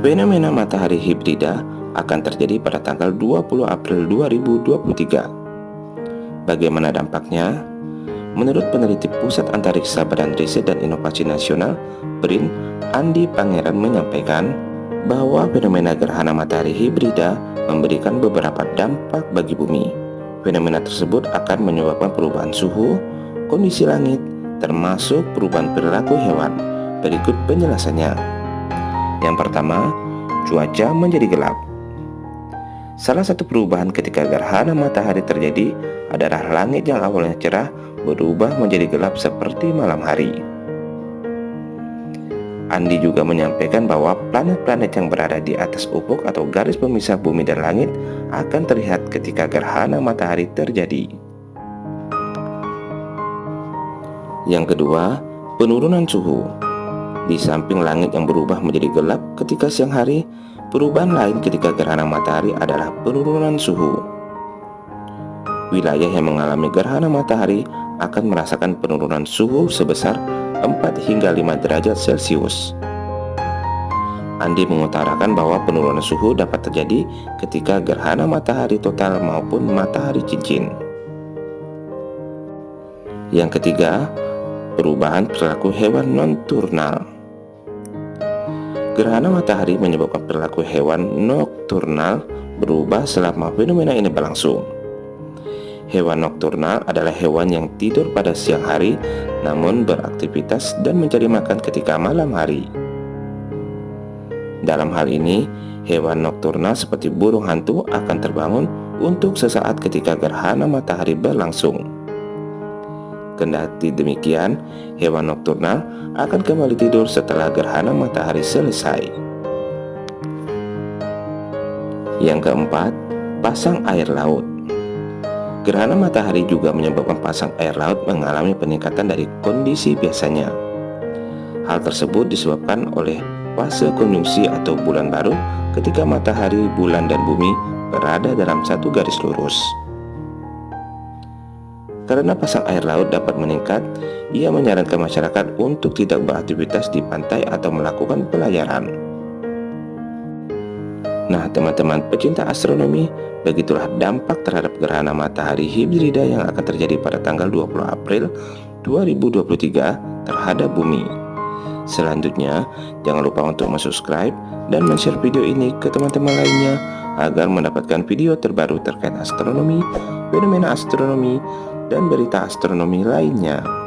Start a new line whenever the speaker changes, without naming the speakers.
Fenomena matahari hibrida akan terjadi pada tanggal 20 April 2023. Bagaimana dampaknya? Menurut peneliti Pusat Antariksa Badan Riset dan Inovasi Nasional, BRIN, Andi Pangeran menyampaikan bahwa fenomena gerhana matahari hibrida memberikan beberapa dampak bagi bumi. Fenomena tersebut akan menyebabkan perubahan suhu, kondisi langit, termasuk perubahan perilaku hewan. Berikut penjelasannya. Yang pertama, cuaca menjadi gelap. Salah satu perubahan ketika gerhana matahari terjadi adalah langit yang awalnya cerah berubah menjadi gelap seperti malam hari. Andi juga menyampaikan bahwa planet-planet yang berada di atas ufuk atau garis pemisah bumi dan langit akan terlihat ketika gerhana matahari terjadi. Yang kedua, penurunan suhu. Di samping langit yang berubah menjadi gelap ketika siang hari, perubahan lain ketika gerhana matahari adalah penurunan suhu. Wilayah yang mengalami gerhana matahari akan merasakan penurunan suhu sebesar 4 hingga 5 derajat Celcius. Andi mengutarakan bahwa penurunan suhu dapat terjadi ketika gerhana matahari total maupun matahari cincin. Yang ketiga, perubahan perilaku hewan non-turnal. Gerhana matahari menyebabkan perilaku hewan nokturnal berubah selama fenomena ini berlangsung. Hewan nokturnal adalah hewan yang tidur pada siang hari namun beraktivitas dan mencari makan ketika malam hari. Dalam hal ini, hewan nokturnal seperti burung hantu akan terbangun untuk sesaat ketika gerhana matahari berlangsung. Kendati demikian, hewan nokturnal akan kembali tidur setelah gerhana matahari selesai. Yang keempat, pasang air laut. Gerhana matahari juga menyebabkan pasang air laut mengalami peningkatan dari kondisi biasanya. Hal tersebut disebabkan oleh fase konjungsi atau bulan baru ketika matahari, bulan, dan bumi berada dalam satu garis lurus. Karena pasang air laut dapat meningkat, ia menyarankan masyarakat untuk tidak beraktivitas di pantai atau melakukan pelayaran. Nah, teman-teman pecinta astronomi, begitulah dampak terhadap gerhana matahari hibrida yang akan terjadi pada tanggal 20 April 2023 terhadap bumi. Selanjutnya, jangan lupa untuk subscribe dan share video ini ke teman-teman lainnya agar mendapatkan video terbaru terkait astronomi, fenomena astronomi, dan berita astronomi lainnya.